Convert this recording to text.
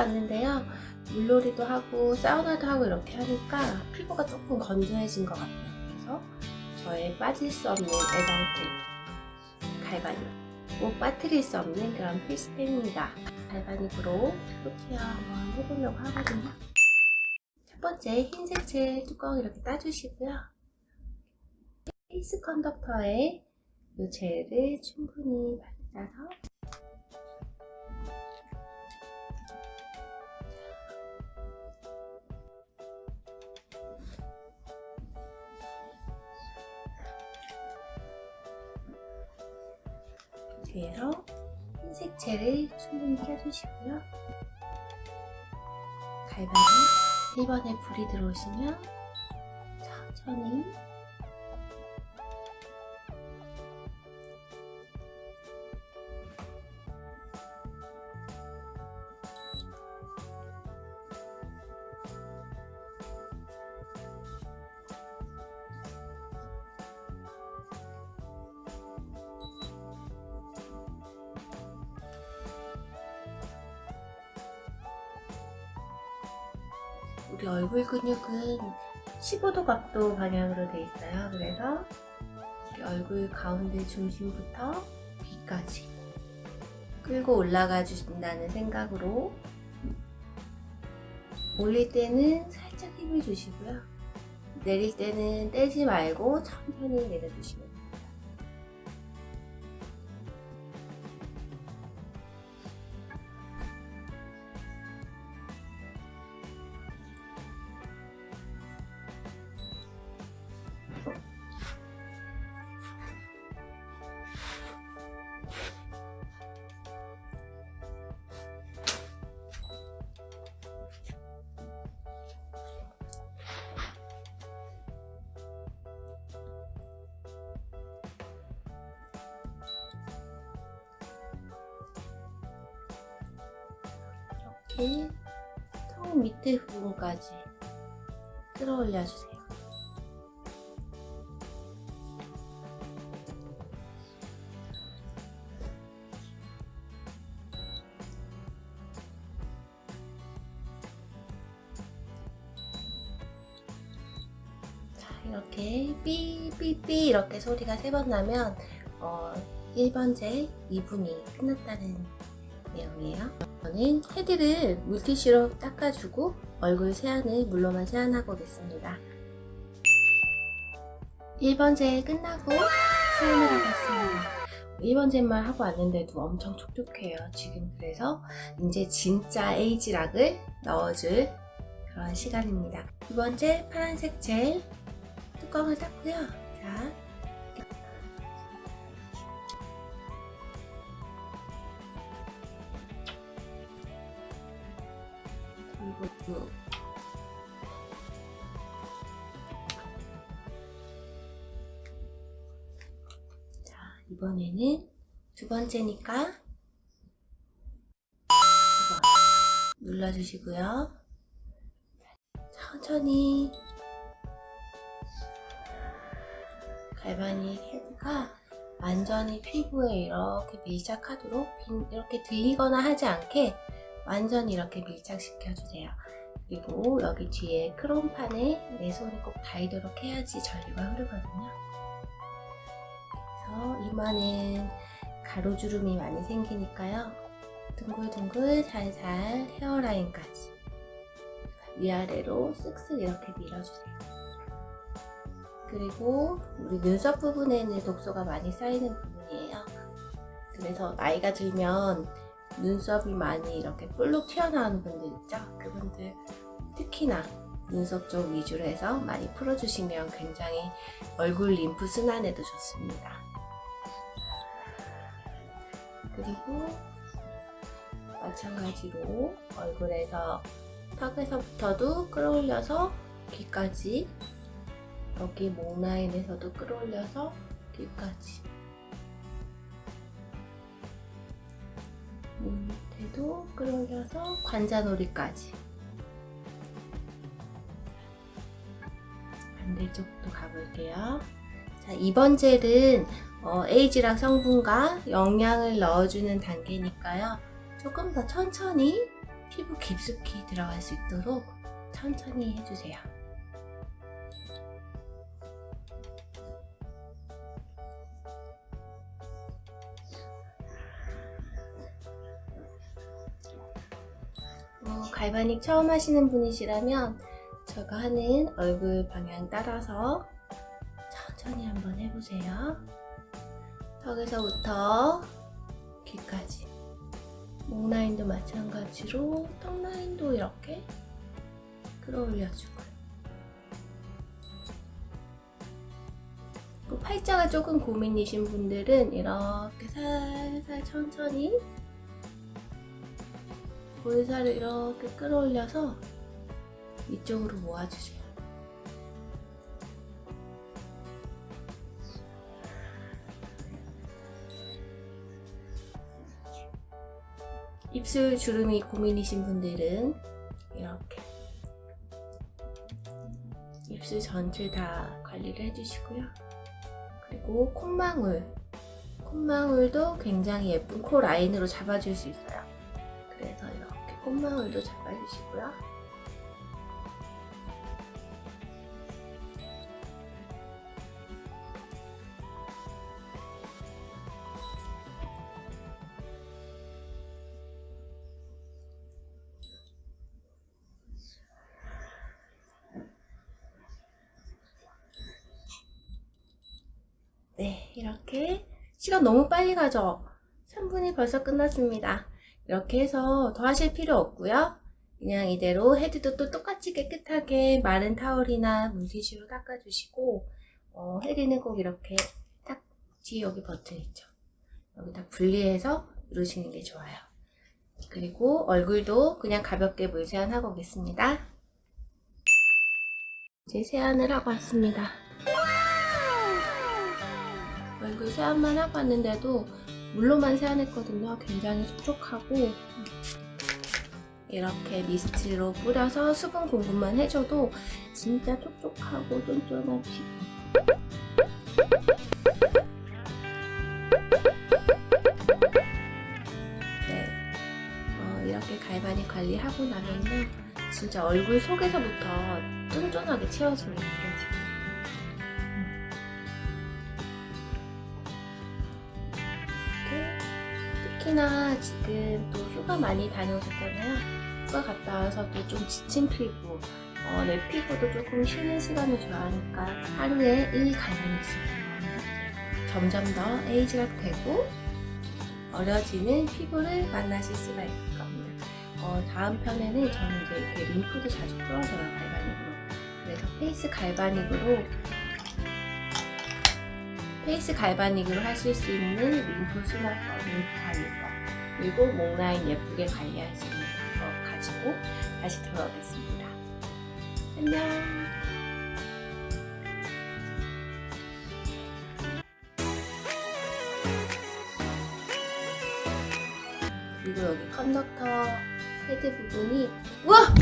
않는데요. 물놀이도 하고 사우나도 하고 이렇게 하니까 피부가 조금 건조해진 것 같아요. 그래서 저의 빠질 수 없는 애정템 galvanic 꼭 빠뜨릴 수 없는 그런 필수템입니다. galvanic으로 피부 care 한번 해보려고 하거든요. 첫 번째 흰색 젤 뚜껑 이렇게 따주시고요. face conductor에 이 젤을 충분히 발라서 뒤에서 흰색 젤을 충분히 껴주시고요. 갈바리 1번에 불이 들어오시면 천천히 우리 얼굴 근육은 15도 각도 방향으로 돼 있어요. 그래서 얼굴 가운데 중심부터 귀까지 끌고 올라가 주신다는 생각으로 올릴 때는 살짝 힘을 주시고요. 내릴 때는 떼지 말고 천천히 내려주시면 됩니다. 이렇게 턱 밑에 부분까지 끌어올려 주세요. 자, 이렇게 삐삐삐 이렇게 소리가 세 번 나면 어, 1번 젤 2분이 끝났다는 내용이에요. 저는 헤드를 물티슈로 닦아주고 얼굴 세안을 물로만 세안하고 오겠습니다. 1번 젤 끝나고 세안을 하고 왔습니다. 1번 젤만 하고 왔는데도 엄청 촉촉해요. 지금 그래서 이제 진짜 에이지락을 넣어줄 그런 시간입니다. 두 번째 파란색 젤 뚜껑을 닫고요. 자, 그리고 자 이번에는 두 번째니까 눌러주시고요. 천천히 갈바닉 헤드가 완전히 피부에 이렇게 밀착하도록 이렇게 들리거나 하지 않게 완전히 이렇게 밀착시켜 주세요. 그리고 여기 뒤에 크롬판에 내 손이 꼭 닿이도록 해야지 전류가 흐르거든요. 그래서 이마는 가로주름이 많이 생기니까요. 둥글둥글 살살 헤어라인까지 위아래로 쓱쓱 이렇게 밀어주세요. 그리고 우리 눈썹 부분에는 독소가 많이 쌓이는 부분이에요. 그래서 나이가 들면 눈썹이 많이 이렇게 볼록 튀어나오는 분들 있죠? 그분들 특히나 눈썹 쪽 위주로 해서 많이 풀어주시면 굉장히 얼굴 림프 순환에도 좋습니다. 그리고 마찬가지로 얼굴에서 턱에서부터도 끌어올려서 귀까지 여기 목 라인에서도 끌어올려서 귀까지 밑에도 끌어올려서 관자놀이까지 반대쪽도 가볼게요. 자, 이번 젤은 어, 에이지락 성분과 영양을 넣어주는 단계니까요. 조금 더 천천히 피부 깊숙이 들어갈 수 있도록 천천히 해주세요. 갈바닉 처음 하시는 분이시라면 제가 하는 얼굴 방향 따라서 천천히 한번 해보세요. 턱에서부터 귀까지. 목 라인도 마찬가지로 턱 라인도 이렇게 끌어올려주고. 그 팔자가 조금 고민이신 분들은 이렇게 살살 천천히 볼살을 이렇게 끌어올려서 이쪽으로 모아주세요. 입술 주름이 고민이신 분들은 이렇게 입술 전체 다 관리를 해주시고요. 그리고 콧망울 콧망울도 굉장히 예쁜 코 라인으로 잡아줄 수 있어요. 콧망울도 잡아주시고요. 네, 이렇게 시간 너무 빨리 가죠? 3분이 벌써 끝났습니다. 이렇게 해서 더 하실 필요 없고요. 그냥 이대로 헤드도 또 똑같이 깨끗하게 마른 타월이나 물티슈로 닦아주시고 어, 헤드는 꼭 이렇게 딱 뒤에 여기 버튼 있죠. 여기 다 분리해서 누르시는 게 좋아요. 그리고 얼굴도 그냥 가볍게 물 세안하고 오겠습니다. 이제 세안을 하고 왔습니다. 얼굴 세안만 하고 왔는데도 물로만 세안했거든요. 굉장히 촉촉하고 이렇게 미스트로 뿌려서 수분 공급만 해줘도 진짜 촉촉하고 쫀쫀한 피부 네, 어, 이렇게 갈바닉 관리하고 나면은 진짜 얼굴 속에서부터 쫀쫀하게 채워지는 게 느껴져요. 특히나 지금 또 휴가 많이 다녀오셨잖아요. 휴가 갔다 와서 또 좀 지친 피부, 어, 내 피부도 조금 쉬는 시간을 줘야 하니까 하루에 1 갈바닉씩 점점 더 에이지가 되고 어려지는 피부를 만나실 수가 있을 겁니다. 어, 다음 편에는 저는 이제 이렇게 림프도 자주 풀어줘요, galvanic으로. 그래서 face galvanic으로 face galvanic으로 하실 수 있는 림프 순환법, 림프 관리법, 그리고 목 라인 예쁘게 관리할 수 있는 법 가지고 다시 돌아오겠습니다. 안녕! 그리고 여기 컨덕터 헤드 부분이 우와!